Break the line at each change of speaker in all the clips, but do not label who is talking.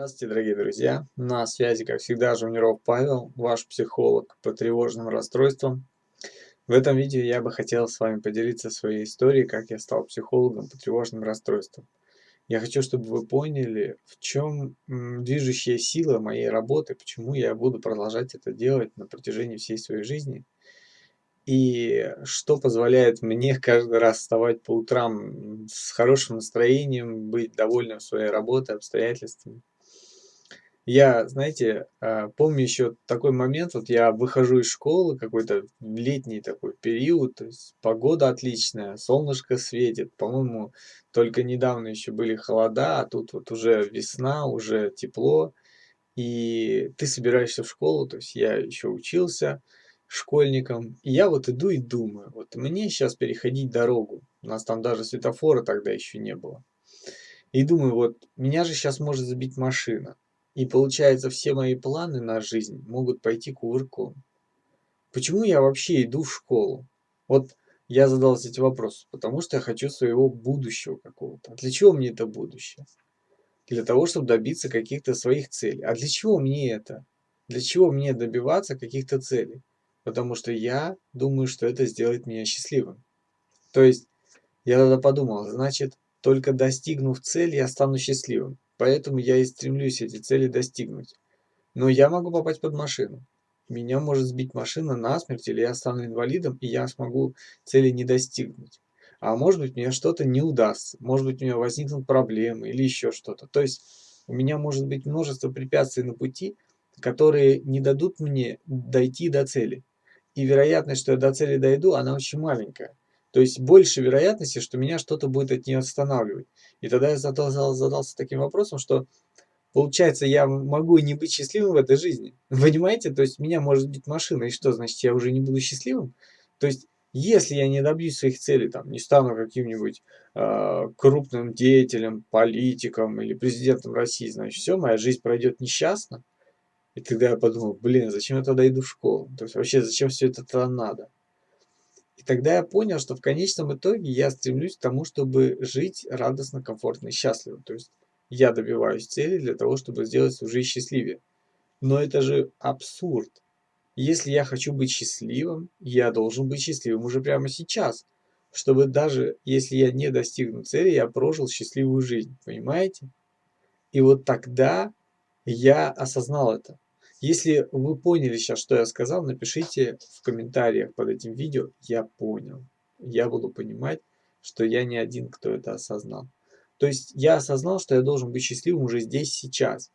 Здравствуйте, дорогие друзья! На связи, как всегда, Жуниров Павел, ваш психолог по тревожным расстройствам. В этом видео я бы хотел с вами поделиться своей историей, как я стал психологом по тревожным расстройствам. Я хочу, чтобы вы поняли, в чем движущая сила моей работы, почему я буду продолжать это делать на протяжении всей своей жизни – и что позволяет мне каждый раз вставать по утрам с хорошим настроением, быть довольным своей работой, обстоятельствами. Я, знаете, а, помню еще такой момент, вот я выхожу из школы, какой-то летний такой период, то есть погода отличная, солнышко светит, по-моему, только недавно еще были холода, а тут вот уже весна, уже тепло, и ты собираешься в школу, то есть я еще учился, школьником. И я вот иду и думаю, вот мне сейчас переходить дорогу. У нас там даже светофора тогда еще не было. И думаю, вот меня же сейчас может забить машина. И получается, все мои планы на жизнь могут пойти кувырком. Почему я вообще иду в школу? Вот я задался эти вопросы, потому что я хочу своего будущего какого-то. А для чего мне это будущее? Для того, чтобы добиться каких-то своих целей. А для чего мне это? Для чего мне добиваться каких-то целей? потому что я думаю, что это сделает меня счастливым. То есть я тогда подумал, значит, только достигнув цели, я стану счастливым. Поэтому я и стремлюсь эти цели достигнуть. Но я могу попасть под машину. Меня может сбить машина насмерть, или я стану инвалидом, и я смогу цели не достигнуть. А может быть, мне что-то не удастся. Может быть, у меня возникнут проблемы или еще что-то. То есть у меня может быть множество препятствий на пути, которые не дадут мне дойти до цели и вероятность, что я до цели дойду, она очень маленькая. То есть больше вероятности, что меня что-то будет от нее останавливать. И тогда я задался, задался таким вопросом, что получается я могу не быть счастливым в этой жизни. Понимаете? То есть меня может быть машина, и что, значит я уже не буду счастливым? То есть если я не добьюсь своих целей, там, не стану каким-нибудь э, крупным деятелем, политиком или президентом России, значит все, моя жизнь пройдет несчастно. И тогда я подумал, блин, зачем я тогда иду в школу? То есть вообще зачем все это надо? И тогда я понял, что в конечном итоге я стремлюсь к тому, чтобы жить радостно, комфортно и счастливо. То есть я добиваюсь цели для того, чтобы сделать свою жизнь счастливее. Но это же абсурд. Если я хочу быть счастливым, я должен быть счастливым уже прямо сейчас. Чтобы даже если я не достигну цели, я прожил счастливую жизнь. Понимаете? И вот тогда я осознал это. Если вы поняли сейчас, что я сказал, напишите в комментариях под этим видео «Я понял». Я буду понимать, что я не один, кто это осознал. То есть я осознал, что я должен быть счастливым уже здесь, сейчас.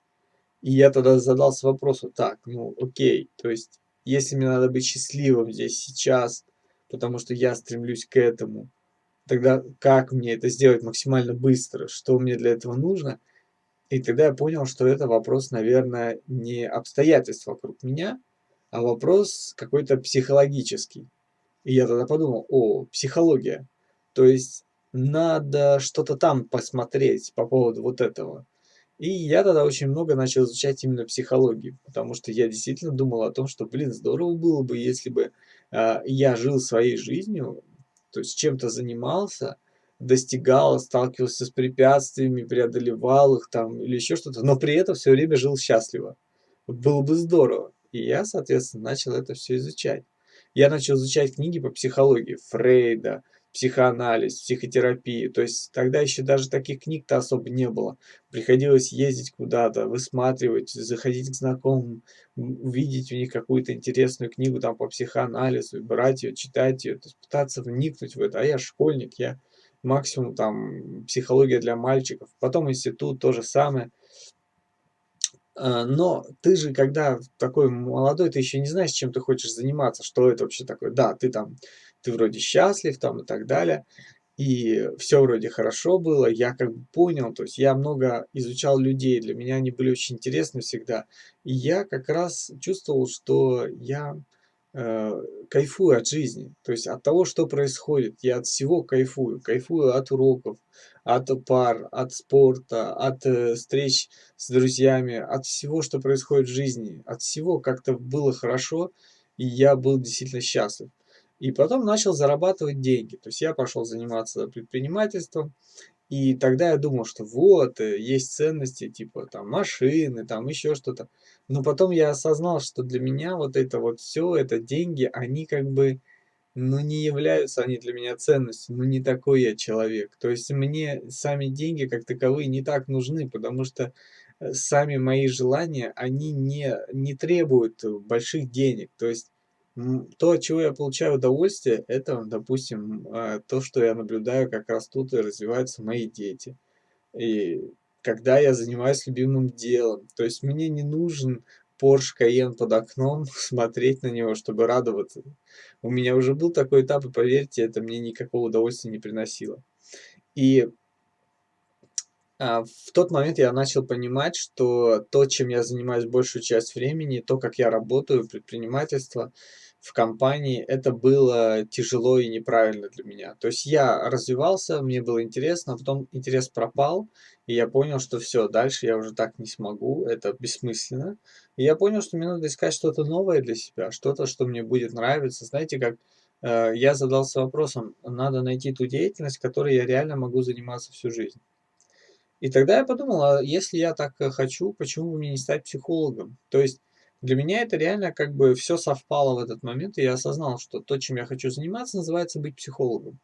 И я тогда задался вопросом, так, ну окей, то есть если мне надо быть счастливым здесь, сейчас, потому что я стремлюсь к этому, тогда как мне это сделать максимально быстро, что мне для этого нужно – и тогда я понял, что это вопрос, наверное, не обстоятельств вокруг меня, а вопрос какой-то психологический. И я тогда подумал, о, психология. То есть надо что-то там посмотреть по поводу вот этого. И я тогда очень много начал изучать именно психологию, потому что я действительно думал о том, что, блин, здорово было бы, если бы э, я жил своей жизнью, то есть чем-то занимался, достигал, сталкивался с препятствиями, преодолевал их там или еще что-то, но при этом все время жил счастливо. Было бы здорово. И я, соответственно, начал это все изучать. Я начал изучать книги по психологии Фрейда, психоанализ, психотерапии. То есть тогда еще даже таких книг-то особо не было. Приходилось ездить куда-то, высматривать, заходить к знакомым, увидеть у них какую-то интересную книгу там по психоанализу, брать ее, читать ее, то есть пытаться вникнуть в это. А я школьник, я максимум там психология для мальчиков, потом институт, то же самое. А, но ты же, когда такой молодой, ты еще не знаешь, чем ты хочешь заниматься, что это вообще такое. Да, ты там, ты вроде счастлив там и так далее, и все вроде хорошо было, я как бы понял, то есть я много изучал людей, для меня они были очень интересны всегда, и я как раз чувствовал, что я кайфую от жизни, то есть от того, что происходит. Я от всего кайфую. Кайфую от уроков, от пар, от спорта, от э, встреч с друзьями, от всего, что происходит в жизни. От всего как-то было хорошо, и я был действительно счастлив. И потом начал зарабатывать деньги. То есть я пошел заниматься предпринимательством, И тогда я думал, что вот, э, есть ценности, типа там машины, там еще что-то. Но потом я осознал, что для меня вот это вот все, это деньги, они как бы, ну, не являются они для меня ценностью, ну, не такой я человек. То есть мне сами деньги как таковые не так нужны, потому что э, сами мои желания, они не, не требуют больших денег. То есть то, от чего я получаю удовольствие, это, допустим, а, то, что я наблюдаю, как растут и развиваются мои дети. И когда я занимаюсь любимым делом. То есть мне не нужен Porsche Cayenne под окном, смотреть на него, чтобы радоваться. У меня уже был такой этап, и поверьте, это мне никакого удовольствия не приносило. И а, в тот момент я начал понимать, что то, чем я занимаюсь большую часть времени, то, как я работаю, предпринимательство в компании, это было тяжело и неправильно для меня. То есть я развивался, мне было интересно, а потом интерес пропал, и я понял, что все, дальше я уже так не смогу, это бессмысленно. И я понял, что мне надо искать что-то новое для себя, что-то, что мне будет нравиться. Знаете, как э, я задался вопросом, надо найти ту деятельность, которой я реально могу заниматься всю жизнь. И тогда я подумал, а если я так э, хочу, почему бы мне не стать психологом? То есть для меня это реально как бы все совпало в этот момент, и я осознал, что то, чем я хочу заниматься, называется быть психологом.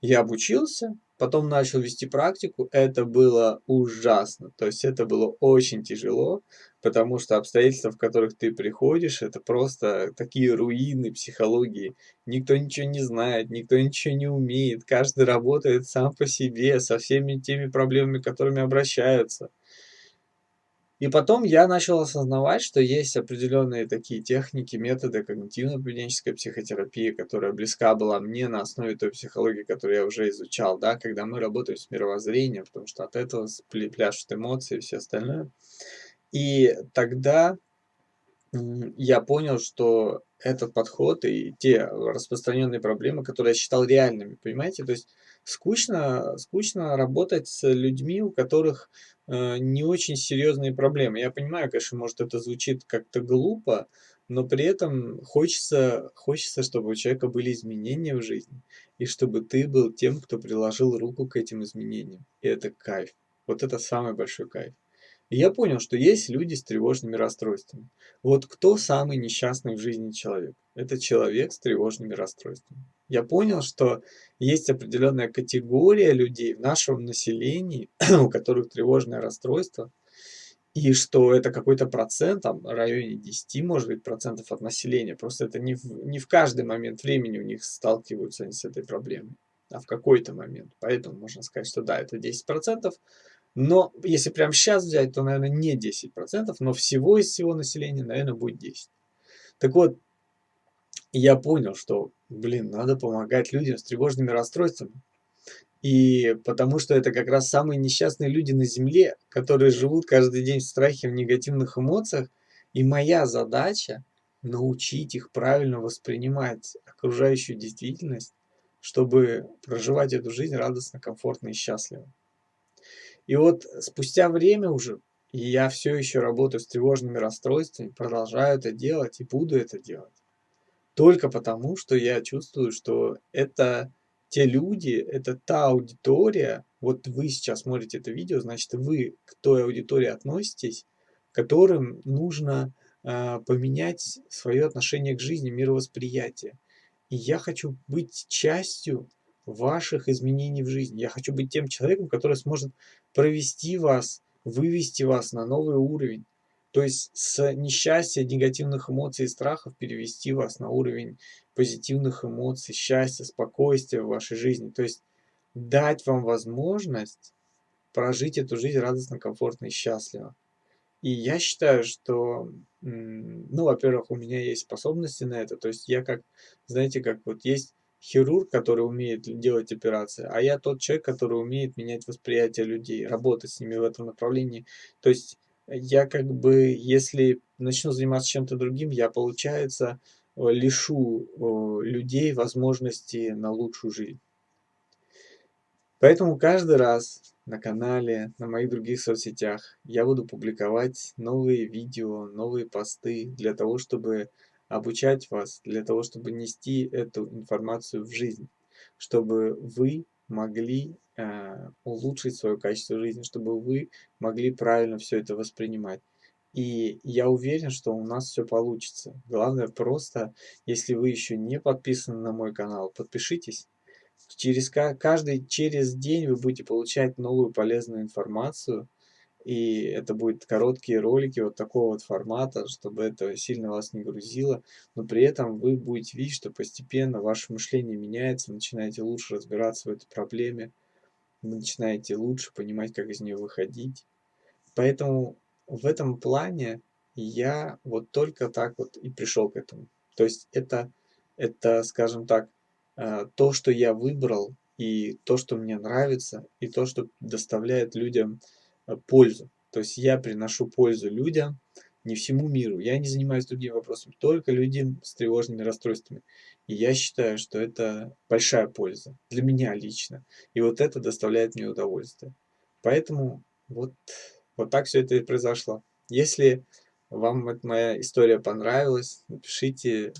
Я обучился, потом начал вести практику. Это было ужасно. То есть это было очень тяжело, потому что обстоятельства, в которых ты приходишь, это просто такие руины психологии. Никто ничего не знает, никто ничего не умеет. Каждый работает сам по себе, со всеми теми проблемами, которыми обращаются. И потом я начал осознавать, что есть определенные такие техники, методы когнитивно-поведенческой психотерапии, которая близка была мне на основе той психологии, которую я уже изучал, да, когда мы работаем с мировоззрением, потому что от этого пляшут эмоции и все остальное. И тогда я понял, что этот подход и те распространенные проблемы, которые я считал реальными, понимаете? То есть скучно, скучно работать с людьми, у которых э, не очень серьезные проблемы. Я понимаю, конечно, может это звучит как-то глупо, но при этом хочется, хочется, чтобы у человека были изменения в жизни, и чтобы ты был тем, кто приложил руку к этим изменениям. И это кайф. Вот это самый большой кайф. И я понял, что есть люди с тревожными расстройствами. Вот кто самый несчастный в жизни человек? Это человек с тревожными расстройствами. Я понял, что есть определенная категория людей в нашем населении, у которых тревожное расстройство, и что это какой-то процент, там, в районе 10, может быть, процентов от населения. Просто это не в, не в каждый момент времени у них сталкиваются они с этой проблемой, а в какой-то момент. Поэтому можно сказать, что да, это 10 процентов, но если прямо сейчас взять, то, наверное, не 10%, но всего из всего населения, наверное, будет 10%. Так вот, я понял, что, блин, надо помогать людям с тревожными расстройствами. И потому что это как раз самые несчастные люди на Земле, которые живут каждый день в страхе, в негативных эмоциях. И моя задача научить их правильно воспринимать окружающую действительность, чтобы проживать эту жизнь радостно, комфортно и счастливо. И вот спустя время уже, и я все еще работаю с тревожными расстройствами, продолжаю это делать и буду это делать. Только потому, что я чувствую, что это те люди, это та аудитория, вот вы сейчас смотрите это видео, значит вы к той аудитории относитесь, которым нужно э, поменять свое отношение к жизни, мировосприятие. И я хочу быть частью ваших изменений в жизни. Я хочу быть тем человеком, который сможет провести вас, вывести вас на новый уровень. То есть с несчастья, негативных эмоций и страхов перевести вас на уровень позитивных эмоций, счастья, спокойствия в вашей жизни. То есть дать вам возможность прожить эту жизнь радостно, комфортно и счастливо. И я считаю, что, ну, во-первых, у меня есть способности на это. То есть я как, знаете, как вот есть хирург, который умеет делать операции, а я тот человек, который умеет менять восприятие людей, работать с ними в этом направлении. То есть я как бы, если начну заниматься чем-то другим, я, получается, лишу людей возможности на лучшую жизнь. Поэтому каждый раз на канале, на моих других соцсетях я буду публиковать новые видео, новые посты для того, чтобы обучать вас для того, чтобы нести эту информацию в жизнь, чтобы вы могли э, улучшить свое качество жизни, чтобы вы могли правильно все это воспринимать. И я уверен, что у нас все получится. Главное просто, если вы еще не подписаны на мой канал, подпишитесь. Через каждый через день вы будете получать новую полезную информацию. И это будут короткие ролики вот такого вот формата, чтобы это сильно вас не грузило. Но при этом вы будете видеть, что постепенно ваше мышление меняется, начинаете лучше разбираться в этой проблеме, вы начинаете лучше понимать, как из нее выходить. Поэтому в этом плане я вот только так вот и пришел к этому. То есть это, это скажем так, э, то, что я выбрал, и то, что мне нравится, и то, что доставляет людям э, пользу. То есть я приношу пользу людям, не всему миру. Я не занимаюсь другими вопросами, только людям с тревожными расстройствами. И я считаю, что это большая польза для меня лично. И вот это доставляет мне удовольствие. Поэтому вот вот так все это и произошло. Если вам эта моя история понравилась, напишите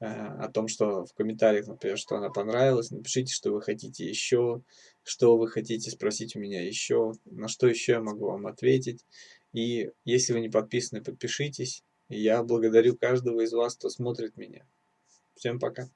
э, о том, что в комментариях, например, что она понравилась, напишите, что вы хотите еще, что вы хотите спросить у меня еще, на что еще я могу вам ответить. И если вы не подписаны, подпишитесь. я благодарю каждого из вас, кто смотрит меня. Всем пока.